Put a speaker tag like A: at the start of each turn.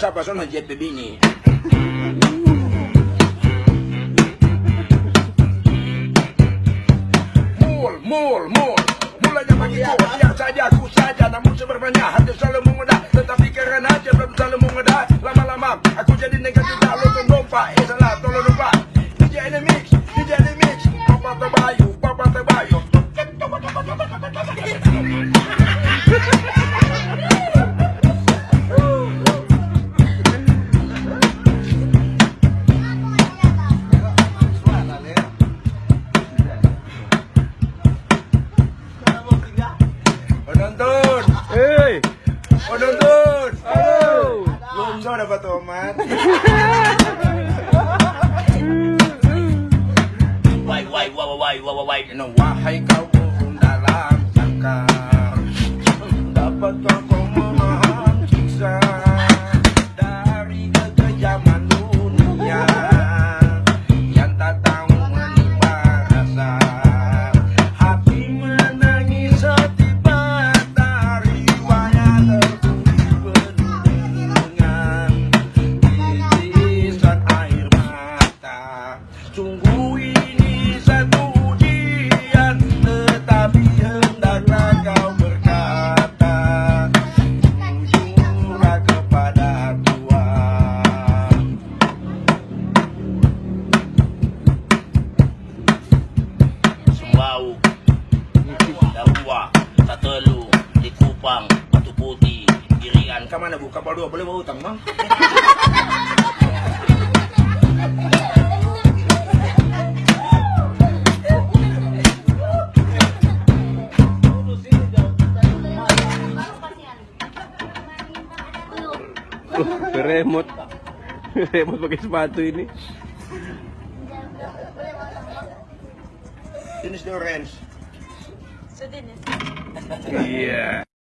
A: siapa sono JP Bini. Mul, mul, mul. Mulanya begitu, biar saja aku saja. Namun sebenarnya hati selalu mengoda. Tetapi karena aja belum selalu mengoda. Lama-lama aku jadi negatif Tak lu tuh lupa, eh salah tolong lupa. DJ ini mix, DJ ini mix Papa terbayu, O! Hey! O
B: nandun!
A: Oh!
B: Lumso
A: na ba to, man?
C: Wai, wai, wai, wai, wai, wai,
A: Ano, wahay ka, kung darang ka Dapat
C: ako mo
A: Ke mana bu? Kapal dua boleh bawa hutang bang?
B: Oh, remote. Remote pakai sepatu ini.
A: Jenis orange
D: Sudah nih.
B: Iya.